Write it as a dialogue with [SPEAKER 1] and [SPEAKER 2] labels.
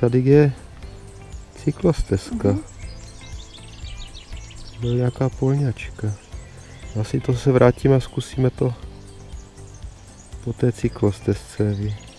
[SPEAKER 1] tady je cyklostezka.
[SPEAKER 2] Mhm.
[SPEAKER 1] Byla nějaká polňačka. Asi to se vrátíme a zkusíme to po té cyklostezce. vy-